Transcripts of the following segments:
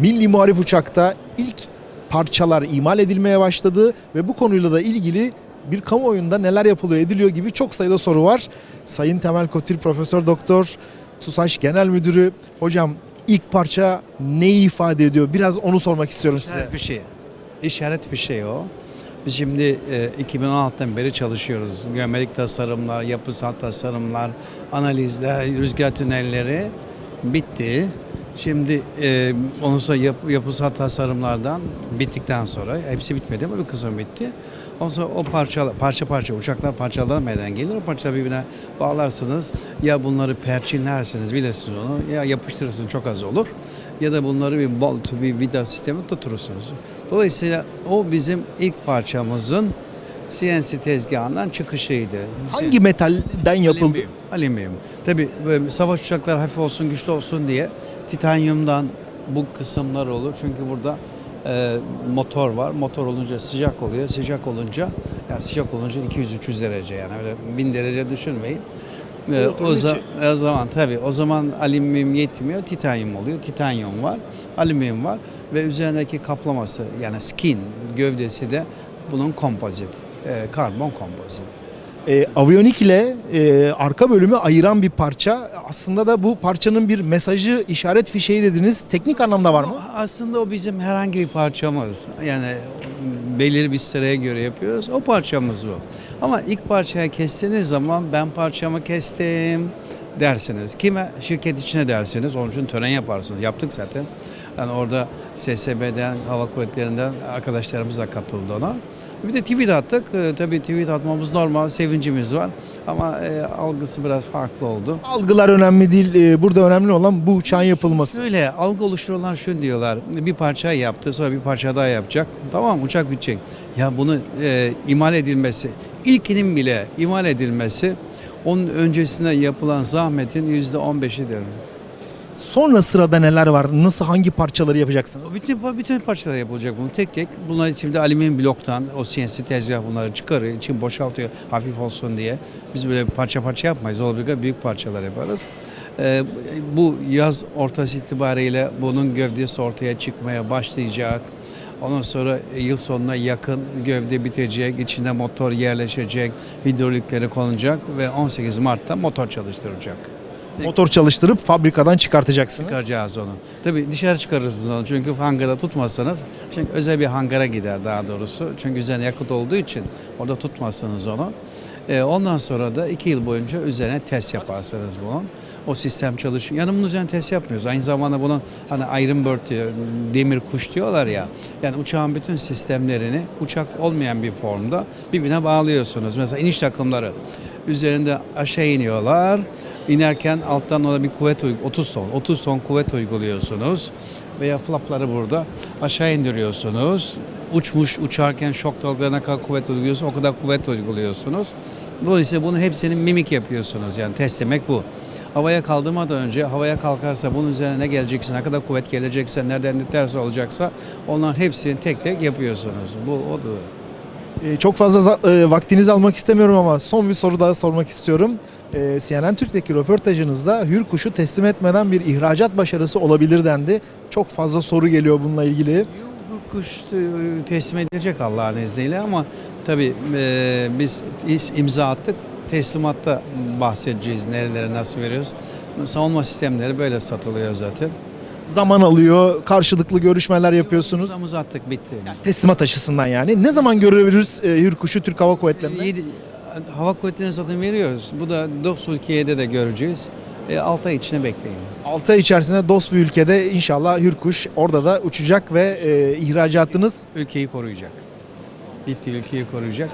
Milli Muharip Uçak'ta ilk parçalar imal edilmeye başladı ve bu konuyla da ilgili bir kamuoyunda neler yapılıyor ediliyor gibi çok sayıda soru var. Sayın Temel Kotil Profesör Doktor TUSAŞ Genel Müdürü hocam ilk parça neyi ifade ediyor? Biraz onu sormak istiyorum size. İşaret bir şey. İşaret bir şey o. Biz şimdi e, 2016'dan beri çalışıyoruz. Geometrik tasarımlar, yapısal tasarımlar, analizler, rüzgar tünelleri bitti. Şimdi e, ondan sonra yap, yapısal tasarımlardan bittikten sonra hepsi bitmedi ama bir kısım bitti. Ondan sonra o parça parça parça uçaklar parçalanmadan gelir. O parçaları birbirine bağlarsınız. Ya bunları perçinlersiniz bilirsiniz onu. Ya yapıştırırsınız çok az olur. Ya da bunları bir bolt, bir vida sistemi tuturursunuz. Dolayısıyla o bizim ilk parçamızın CNC tezgahından çıkışıydı. Hangi metalden yapıldı? Alüminyum. Alüminyum. Tabii savaş uçakları hafif olsun, güçlü olsun diye titanyumdan bu kısımlar olur. Çünkü burada e, motor var. Motor olunca sıcak oluyor. Sıcak olunca yani sıcak olunca 200-300 derece yani öyle 1000 derece düşünmeyin. E, o, onun za- için- o zaman tabii o zaman alüminyum yetmiyor. Titanyum oluyor. Titanyum var. Alüminyum var ve üzerindeki kaplaması yani skin gövdesi de bunun kompozit. E, karbon kompozit. E, aviyonik ile e, arka bölümü ayıran bir parça. Aslında da bu parçanın bir mesajı, işaret fişeği dediniz. Teknik anlamda var mı? Aslında o bizim herhangi bir parçamız. Yani belirli bir sıraya göre yapıyoruz. O parçamız bu. Ama ilk parçayı kestiğiniz zaman ben parçamı kestim dersiniz. Kime? Şirket içine dersiniz. Onun için tören yaparsınız. Yaptık zaten. Yani orada SSB'den, Hava Kuvvetleri'nden arkadaşlarımız da katıldı ona. Bir de tweet attık. Ee, tabii tweet atmamız normal, sevincimiz var. Ama e, algısı biraz farklı oldu. Algılar önemli değil. E, burada önemli olan bu uçağın yapılması. Şöyle algı oluşturulan şunu diyorlar. Bir parça yaptı sonra bir parça daha yapacak. Tamam uçak bitecek. Ya bunu e, imal edilmesi, ilkinin bile imal edilmesi onun öncesinde yapılan zahmetin yüzde on beşidir. Sonra sırada neler var? Nasıl hangi parçaları yapacaksınız? Bütün, bütün parçalar yapılacak bunu tek tek. Bunlar şimdi alüminyum bloktan o CNC tezgah bunları çıkarıyor, için boşaltıyor hafif olsun diye. Biz böyle parça parça yapmayız. Olabildiğince büyük parçalar yaparız. Ee, bu yaz ortası itibariyle bunun gövdesi ortaya çıkmaya başlayacak. Ondan sonra yıl sonuna yakın gövde bitecek, içinde motor yerleşecek, hidrolikleri konulacak ve 18 Mart'ta motor çalıştırılacak. Motor çalıştırıp fabrikadan çıkartacaksınız. Çıkaracağız onu. Tabii dışarı çıkarırsınız onu çünkü hangarda tutmazsanız. Çünkü özel bir hangara gider daha doğrusu. Çünkü üzerine yakıt olduğu için orada tutmazsınız onu. Ee, ondan sonra da iki yıl boyunca üzerine test yaparsınız bunun. O sistem çalışıyor. Yani bunun üzerine test yapmıyoruz. Aynı zamanda bunun hani Iron Bird diyor, demir kuş diyorlar ya. Yani uçağın bütün sistemlerini uçak olmayan bir formda birbirine bağlıyorsunuz. Mesela iniş takımları üzerinde aşağı iniyorlar. İnerken alttan ona bir kuvvet uy- 30 ton 30 ton kuvvet uyguluyorsunuz veya flapları burada aşağı indiriyorsunuz. Uçmuş uçarken şok dalgalarına kadar kuvvet uyguluyorsunuz. O kadar kuvvet uyguluyorsunuz. Dolayısıyla bunu hepsini mimik yapıyorsunuz. Yani test demek bu. Havaya kaldırmadan önce havaya kalkarsa bunun üzerine ne gelecekse, ne kadar kuvvet gelecekse, nereden ne ters olacaksa onların hepsini tek tek yapıyorsunuz. Bu odur. E, çok fazla e, vaktinizi almak istemiyorum ama son bir soru daha sormak istiyorum. E, CNN Türk'teki röportajınızda Hürkuş'u teslim etmeden bir ihracat başarısı olabilir dendi. Çok fazla soru geliyor bununla ilgili. Bu kuş e, teslim edilecek Allah'ın izniyle ama tabii e, biz imza attık. Teslimatta bahsedeceğiz nerelere nasıl veriyoruz. Savunma sistemleri böyle satılıyor zaten. Zaman alıyor, karşılıklı görüşmeler yapıyorsunuz. İmzamızı attık bitti. Teslimat açısından yani. Ne zaman görürüz e, Hürkuş'u Türk Hava Kuvvetleri'nde? Yedi- hava kuvvetlerine zaten veriyoruz. Bu da DOS Türkiye'de de göreceğiz. E, 6 ay içine bekleyin. 6 ay içerisinde dost bir ülkede inşallah Hürkuş orada da uçacak ve e, ihracatınız Ülkeyi koruyacak. Gitti ülkeyi koruyacak.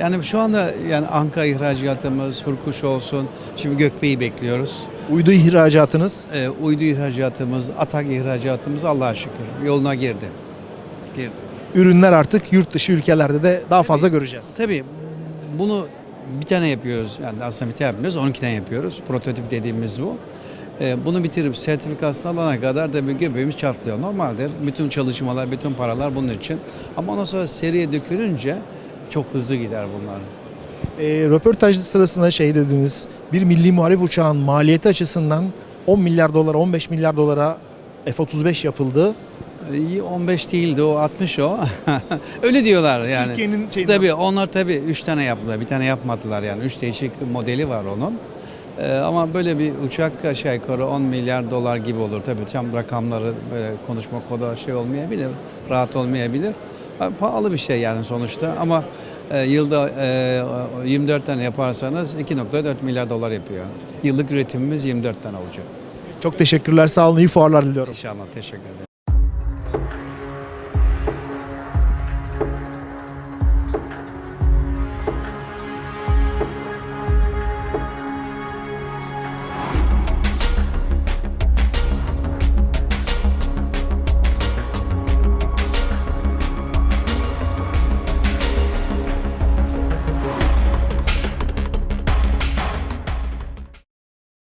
Yani şu anda yani Anka ihracatımız, Hurkuş olsun. Şimdi Gökbey'i bekliyoruz. Uydu ihracatınız. E, uydu ihracatımız, atak ihracatımız Allah'a şükür yoluna girdi. Girdi. Ürünler artık yurt dışı ülkelerde de daha fazla göreceğiz. Tabii bunu bir tane yapıyoruz. Yani aslında bir tane yapmıyoruz. 12'den yapıyoruz. Prototip dediğimiz bu. E, bunu bitirip sertifikasını alana kadar da bir göbeğimiz çatlıyor. Normaldir. Bütün çalışmalar, bütün paralar bunun için. Ama ondan sonra seriye dökülünce çok hızlı gider bunlar. E, röportaj sırasında şey dediniz, bir milli muharip uçağın maliyeti açısından 10 milyar dolara, 15 milyar dolara F-35 yapıldı. Ee, 15 değildi o 60 o. Öyle diyorlar yani. Türkiye'nin şeyinden- Tabii onlar tabii 3 tane yaptılar. Bir tane yapmadılar yani. 3 değişik modeli var onun. Ee, ama böyle bir uçak aşağı yukarı 10 milyar dolar gibi olur. Tabii tam rakamları böyle konuşmak o da şey olmayabilir. Rahat olmayabilir. Ha, Pahalı bir şey yani sonuçta ama e, yılda e, 24 tane yaparsanız 2.4 milyar dolar yapıyor. Yıllık üretimimiz 24 tane olacak. Çok teşekkürler. Sağ olun. İyi fuarlar diliyorum. İnşallah teşekkür ederim.